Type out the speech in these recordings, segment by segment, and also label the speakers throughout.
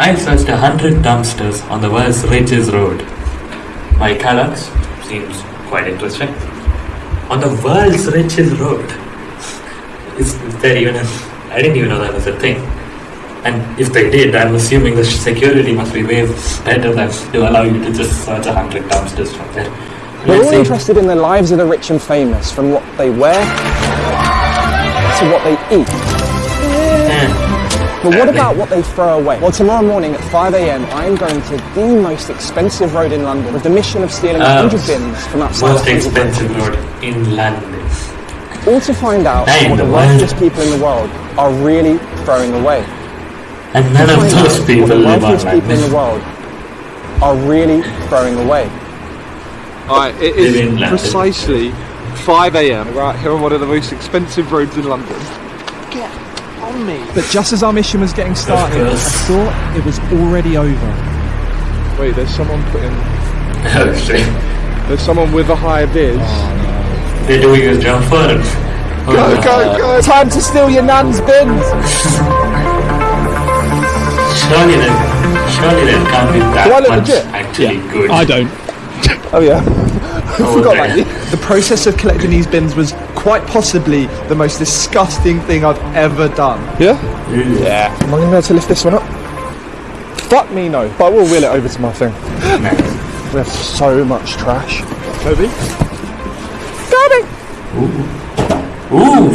Speaker 1: I searched a hundred dumpsters on the world's richest road. My Kellogg's seems quite interesting. On the world's richest road. Is there even a, I didn't even know that was a thing. And if they did, I'm assuming the security must be way better than to allow you to just search a hundred dumpsters from there.
Speaker 2: We're
Speaker 1: Let's
Speaker 2: all interested in the lives of the rich and famous, from what they wear to what they eat.
Speaker 1: Yeah.
Speaker 2: But what about what they throw away? Well, tomorrow morning at 5 a.m., I am going to the most expensive road in London with the mission of stealing
Speaker 1: Oh.
Speaker 2: 100 bins from outside
Speaker 1: Most
Speaker 2: a hundred
Speaker 1: expensive road in London.
Speaker 2: all to find out
Speaker 1: Hey,
Speaker 2: what the
Speaker 1: the
Speaker 2: wealthiest people in the world are really throwing away.
Speaker 1: And none of
Speaker 2: Find
Speaker 1: those people
Speaker 2: the
Speaker 1: live on
Speaker 2: wealthiest people in the world are really throwing away.
Speaker 3: Alright, it
Speaker 1: Live in
Speaker 3: is
Speaker 1: London.
Speaker 3: precisely 5 a.m. Right here on one of the most expensive roads in London. Get on me.
Speaker 4: But just as our mission was getting started, I thought it was already over.
Speaker 3: Wait, there's someone putting.
Speaker 1: Oh shit.
Speaker 3: There's someone with a high vis.
Speaker 1: Oh, They're doing his jump first. Oh,
Speaker 3: Go,
Speaker 1: no.
Speaker 3: go, go!
Speaker 2: Time to steal your nan's bins!
Speaker 1: Surely there, surely there can't be that
Speaker 2: Do I look
Speaker 1: much
Speaker 2: legit?
Speaker 1: actually good.
Speaker 4: I don't.
Speaker 2: Oh, yeah.
Speaker 1: Oh,
Speaker 2: forgot about you.
Speaker 4: The process of collecting these bins was quite possibly the most disgusting thing I've ever done.
Speaker 2: Yeah? Yeah. Am I going to be able to lift this one up? Fuck me, no. But I will wheel it over to my thing. We have so much trash.
Speaker 3: Toby?
Speaker 1: Ooh,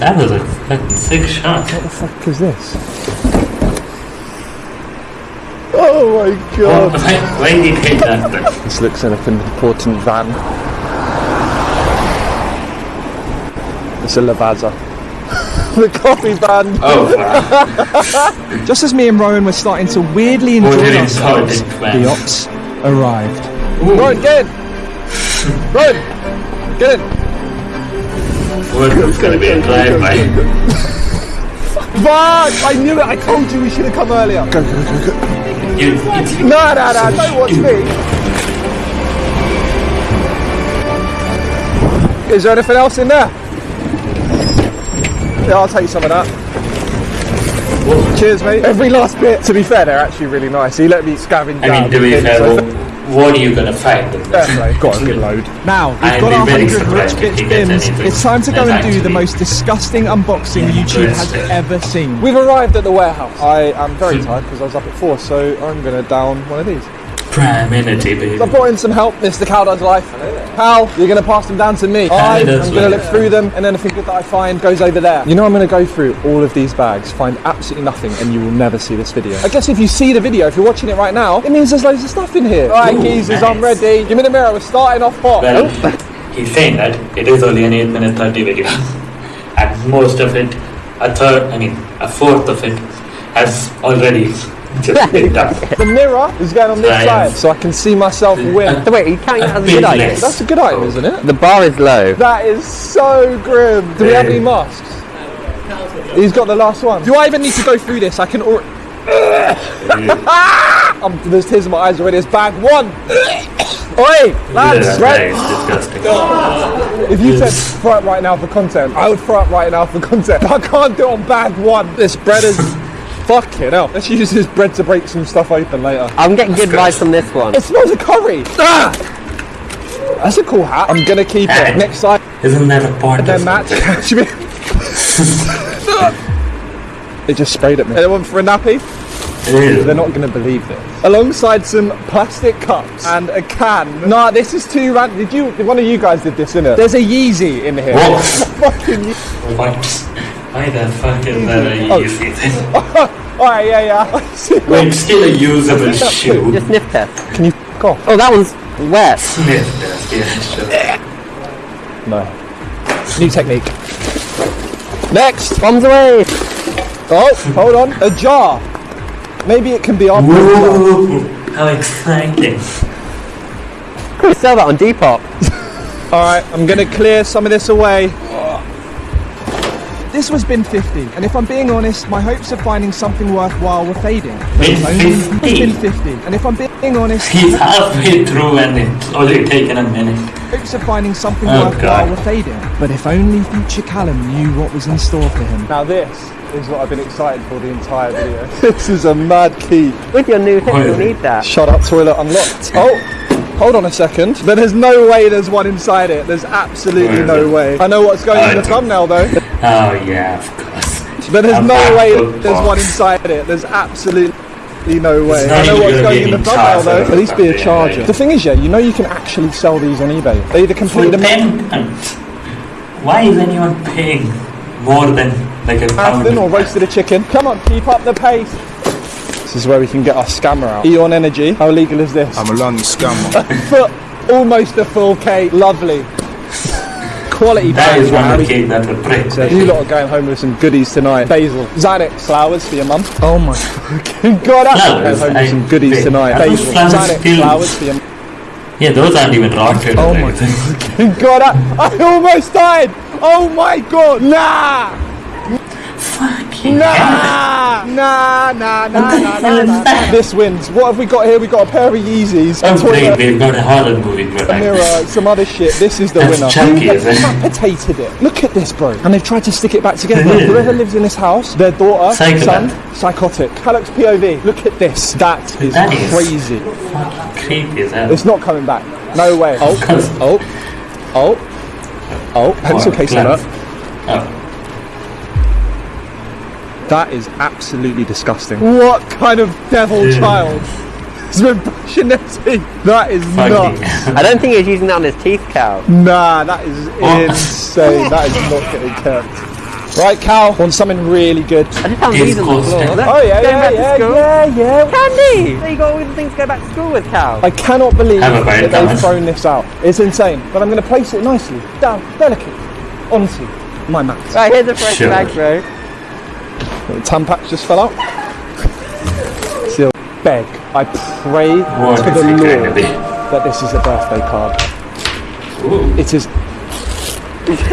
Speaker 1: that was a fucking sick shot.
Speaker 2: What the fuck is this? Oh my
Speaker 1: Oh,
Speaker 2: god.
Speaker 1: why, why did he that then?
Speaker 2: This looks like an important van. It's a Lavazza. the coffee van.
Speaker 1: Oh, wow.
Speaker 4: Just as me and Rowan were starting to weirdly
Speaker 1: What
Speaker 4: enjoy
Speaker 1: an
Speaker 4: ourselves, the ops arrived.
Speaker 2: Run, get in! Run! Get in!
Speaker 1: What was going to be a drive-by?
Speaker 2: Fuck! I knew it! I told you we should have come earlier! Go, go, go, go.
Speaker 1: You, it's,
Speaker 2: No, no, no, don't watch me! Is there anything else in there? Yeah, I'll take some of that. Cheers, mate. Every last bit. To be fair, they're actually really nice. He let me scavenge
Speaker 1: I mean,
Speaker 2: down
Speaker 1: to be
Speaker 2: the
Speaker 1: fair,
Speaker 2: bins, so
Speaker 1: what, what are you going to find? in there?
Speaker 2: Fair play. Got a good load.
Speaker 4: Now, we've
Speaker 1: I'd
Speaker 4: got our
Speaker 1: very
Speaker 4: 100 rich
Speaker 1: if
Speaker 4: bits bins. It's time to go
Speaker 1: that's
Speaker 4: and do the most disgusting unboxing YouTube has ever seen.
Speaker 2: We've arrived at the warehouse. I am very tired because I was up at four, so I'm going to down one of these.
Speaker 1: Prime energy, baby.
Speaker 2: I brought in some help, Mr. Cowdard's life. Hal, you're going to pass them down to me. I am going to look through them, and anything good that I find goes over there. You know, I'm going to go through all of these bags, find absolutely nothing, and you will never see this video. I guess if you see the video, if you're watching it right now, it means there's loads of stuff in here. All right,
Speaker 1: Ooh,
Speaker 2: geezers, I'm ready. Give me the mirror. We're starting off hot.
Speaker 1: Well, he's saying that it is only an 8 minute 30 video. And most of it, a third, I mean, a fourth of it has already just been done.
Speaker 2: The mirror is going on this
Speaker 1: Right.
Speaker 2: side, so I can see myself win.
Speaker 5: So wait, you counting that
Speaker 1: A
Speaker 5: as a good item?
Speaker 1: less.
Speaker 2: That's a good item, isn't it?
Speaker 5: The bar is low.
Speaker 2: That is so grim. Do we have any masks? He's got the last one. Do I even need to go through this? I can already. um, there's tears in my eyes already. It's bag one. Oi, lads,
Speaker 1: Yeah,
Speaker 2: right?
Speaker 1: that is disgusting.
Speaker 2: If you said throw up right now for content, I would throw up right now for content. I can't do it on bag one. This bread is fucking hell. Let's use this bread to break some stuff open later.
Speaker 5: I'm getting good vibes from this one.
Speaker 2: It smells of curry. Ah! That's a cool hat. I'm gonna keep it. Next side,
Speaker 1: Isn't that a part
Speaker 2: then
Speaker 1: of
Speaker 2: match. Catch me. it just sprayed at me. Anyone for a nappy?
Speaker 1: Ew.
Speaker 2: They're not going to believe this. Alongside some plastic cups and a can. Nah, this is too random. Did you? One of you guys did this, innit? There's a Yeezy in here.
Speaker 1: What?
Speaker 2: Fucking Yeezy.
Speaker 1: Why the fuck is that a
Speaker 2: Oh.
Speaker 1: easy thing?
Speaker 2: Alright, yeah, yeah. See.
Speaker 1: Still a usable shoe.
Speaker 5: Just sniff test.
Speaker 2: Can you off?
Speaker 5: Oh, that one's wet.
Speaker 1: Sniff test, yeah, sure.
Speaker 2: No. New technique. Next.
Speaker 5: Bombs away.
Speaker 2: Oh, hold on. A jar. Maybe it can be our
Speaker 1: Woo! How exciting.
Speaker 5: Could sell that on Depop.
Speaker 2: Alright, I'm going to clear some of this away.
Speaker 4: This was bin 50, and if I'm being honest, my hopes of finding something worthwhile were fading.
Speaker 1: Bin 50?
Speaker 4: bin 50, and if I'm being honest,
Speaker 1: He's halfway through and it's only taken a minute.
Speaker 2: hopes of finding something
Speaker 1: Oh,
Speaker 2: worthwhile
Speaker 1: God.
Speaker 2: were fading. But if only future Callum knew what was in store for him. Now this is what I've been excited for the entire video. this is a mad key.
Speaker 5: With your new hip, you'll need that.
Speaker 2: Shut up, toilet unlocked. Oh, hold on a second. But there's no way there's one inside it. There's absolutely no way. I know what's going
Speaker 1: I
Speaker 2: in the thumbnail though.
Speaker 1: Oh yeah, of course.
Speaker 2: But there's
Speaker 1: A
Speaker 2: no way
Speaker 1: MacBook
Speaker 2: there's one inside it. There's absolutely no way. I know what's
Speaker 1: gonna
Speaker 2: going
Speaker 1: be
Speaker 2: in the
Speaker 1: in
Speaker 2: thumbnail though. At least be a charger.
Speaker 1: battery.
Speaker 2: The thing is, yeah, you know you can actually sell these on eBay. They either complete the
Speaker 1: ten pounds. Um, why is anyone paying more than like a pound?
Speaker 2: marathon or roasted a chicken. Come on, keep up the pace. This is where we can get our scammer out. Eon Energy. How legal is this?
Speaker 3: I'm a London scammer.
Speaker 2: Foot, almost a full K. Lovely. Quality
Speaker 1: That is one
Speaker 2: man.
Speaker 1: of the that would break.
Speaker 2: So you lot are going home with some goodies tonight. Basil, Xanax flowers for your mum. Oh my fucking god! I'm going home with some goodies
Speaker 1: wait,
Speaker 2: tonight.
Speaker 1: those
Speaker 2: Basil,
Speaker 1: flowers
Speaker 2: Xanax flowers for your.
Speaker 1: Yeah, those aren't even rotted.
Speaker 2: Oh my
Speaker 1: anything.
Speaker 2: God, I, I almost died. Oh my god! Nah,
Speaker 1: Fucking hell.
Speaker 2: nah, nah, nah, nah, nah, nah, nah. This wins. What have we got here? We got a pair of Yeezys. a
Speaker 1: Oh
Speaker 2: toilet,
Speaker 1: we've got a horror movie
Speaker 2: a mirror, some other shit. This is the
Speaker 1: That's
Speaker 2: winner.
Speaker 1: chunky,
Speaker 2: Who
Speaker 1: is it?
Speaker 2: decapitated it? Look at this, bro. And they've tried to stick it back together. Whoever lives in this house, their daughter,
Speaker 1: Psychopath.
Speaker 2: son, psychotic. Alex POV. Look at this. That is
Speaker 1: That is-
Speaker 2: crazy.
Speaker 1: Fucking creepy as hell.
Speaker 2: It's not coming back. No way. Oh, oh, oh, oh. Pencil case
Speaker 1: glove.
Speaker 2: alert.
Speaker 1: Oh,
Speaker 2: That is absolutely disgusting. What kind of devil
Speaker 1: Yeah.
Speaker 2: child has been brushing their teeth? That is
Speaker 1: fucking
Speaker 2: nuts.
Speaker 5: I don't think he was using that on his teeth, Cal.
Speaker 2: Nah, that is
Speaker 1: What?
Speaker 2: insane. that is not getting kept. Right, Cal, want something really good.
Speaker 5: I just found these on the
Speaker 1: called
Speaker 5: floor.
Speaker 2: Oh yeah, yeah, yeah, yeah, yeah.
Speaker 5: Candy! There you got all the things to go back to school with, Cal.
Speaker 2: I cannot believe
Speaker 1: Have
Speaker 2: that they've
Speaker 1: Thomas.
Speaker 2: thrown this out. It's insane. But I'm going to place it nicely, down, delicate, onto my mat.
Speaker 5: Right, here's a fresh
Speaker 1: Sure.
Speaker 5: bag, bro.
Speaker 2: The Tampax just fell out. Still beg, I pray
Speaker 1: what
Speaker 2: to the Lord
Speaker 1: be?
Speaker 2: that this is a birthday card.
Speaker 1: Ooh.
Speaker 2: It is.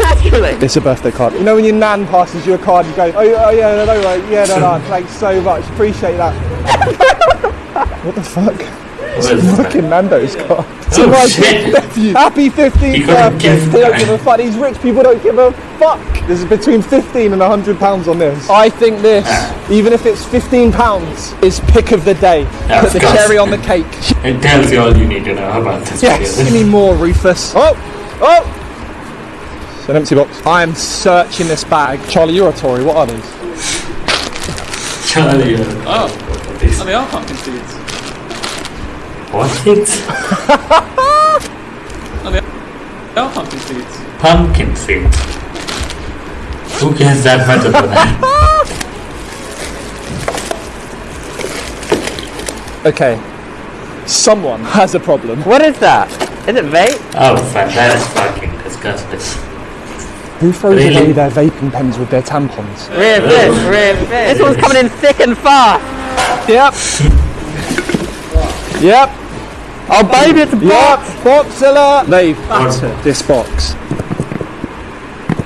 Speaker 5: Actually.
Speaker 2: It's a birthday card. You know when your nan passes you a card, you go, oh, yeah, oh yeah, no, no, right, yeah, no, no, thanks so much, appreciate that. what the fuck?
Speaker 1: What is that?
Speaker 2: Fucking Nando's card. To
Speaker 1: Oh,
Speaker 2: my
Speaker 1: shit.
Speaker 2: Happy 15th birthday.
Speaker 1: give
Speaker 2: They don't give a fuck. These rich people don't give a fuck. There's between 15 and 100 pounds on this. I think this,
Speaker 1: Ah.
Speaker 2: even if it's 15 pounds, is pick of the day.
Speaker 1: Yeah,
Speaker 2: Put the
Speaker 1: course.
Speaker 2: cherry on the cake.
Speaker 1: It tells you all you need to know about this
Speaker 2: Yes, give
Speaker 1: video.
Speaker 2: me more, Rufus. Oh, oh. It's an empty box. I am searching this bag. Charlie, you're a Tory. What are these?
Speaker 1: Charlie, uh,
Speaker 6: Oh,
Speaker 1: this,
Speaker 6: oh, they are pumpkin seeds.
Speaker 1: What seeds?
Speaker 6: Oh, they are, pumpkin seeds.
Speaker 1: Pumpkin seeds. Who cares that much about that?
Speaker 2: Okay. Someone has a problem.
Speaker 5: What is that? Is it vape?
Speaker 1: Oh, fuck, that is fucking disgusting.
Speaker 2: Who throws
Speaker 1: Really?
Speaker 2: away their vaping pens with their tampons?
Speaker 5: Where's this? Where's this? This one's coming in thick and fast.
Speaker 2: Yep. yep.
Speaker 5: Oh, baby, it's a
Speaker 2: Yep.
Speaker 5: box.
Speaker 2: Boxilla. They've battered this box.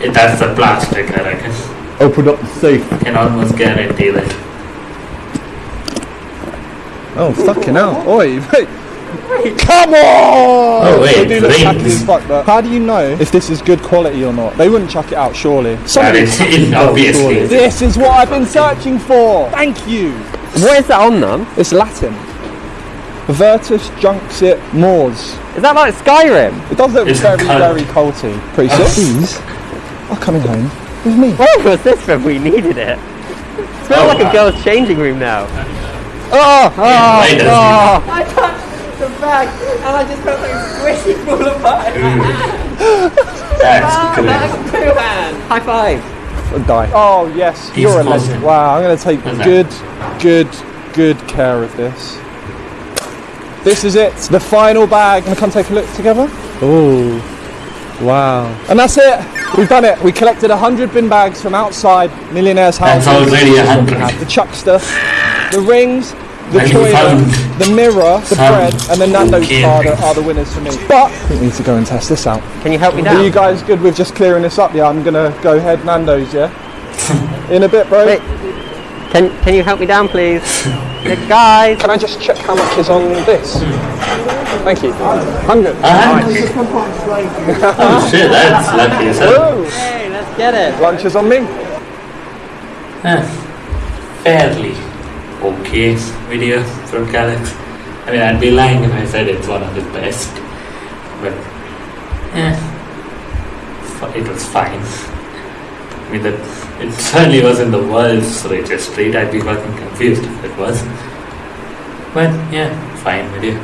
Speaker 1: It, that's the plastic, I reckon.
Speaker 2: Open up the safe.
Speaker 1: I can almost guarantee that.
Speaker 2: Oh, fucking hell. Oi, wait. Come on!
Speaker 1: Oh, wait,
Speaker 2: do
Speaker 1: rings.
Speaker 2: fuck, but how do you know if this is good quality or not? They wouldn't chuck it out, surely. Somebody
Speaker 1: it's-
Speaker 2: chuck
Speaker 1: it's
Speaker 2: it out,
Speaker 1: obviously.
Speaker 2: surely. This is what I've been searching for! Thank you!
Speaker 5: What is that on them?
Speaker 2: It's Latin. Virtus Junxit Mors.
Speaker 5: Is that like Skyrim?
Speaker 2: It does look
Speaker 1: It's
Speaker 2: very,
Speaker 1: colour.
Speaker 2: very culty. Pretty sick. Oh. These are coming home with me.
Speaker 5: Oh, Where was this when we needed it? It smells
Speaker 1: Oh,
Speaker 5: like
Speaker 1: wow.
Speaker 5: a girl's changing room now.
Speaker 2: Oh, oh
Speaker 1: Yeah, why does
Speaker 5: Oh,
Speaker 7: I touched the bag and I just felt like squishing all of
Speaker 1: it? That's good.
Speaker 7: Like poo hand.
Speaker 5: high five.
Speaker 2: die. Oh yes,
Speaker 1: He's
Speaker 2: you're a legend. Wow, I'm going to take
Speaker 1: What's that?
Speaker 2: good, good, good care of this. This is it, the final bag. Gonna come take a look together. Oh, wow! And that's it. We've done it. We collected hundred bin bags from outside millionaires'
Speaker 1: That's
Speaker 2: houses.
Speaker 1: already a hundred.
Speaker 2: the chuckster, the rings, the
Speaker 1: And
Speaker 2: toilet, the mirror, the
Speaker 1: some
Speaker 2: bread, and the Nando's
Speaker 1: okay
Speaker 2: card are, are the winners for me. But we need to go and test this out.
Speaker 5: Can you help me down?
Speaker 2: Are you guys good with just clearing this up? Yeah, I'm gonna go head Nando's. Yeah. In a bit, bro.
Speaker 5: Wait. Can Can you help me down, please? Yeah, guy.
Speaker 2: Can I just check how much is on this? Thank you. 100.
Speaker 1: Ah, oh shit, that's lucky as hell.
Speaker 5: Hey, let's get it.
Speaker 2: Lunch is on me.
Speaker 1: Eh, fairly okay video from Calyx. I mean, I'd be lying if I said it's one of the best, but eh, fi- it was fine. I mean, that it certainly wasn't the world's richest street. I'd be fucking confused if it was. But yeah, fine video.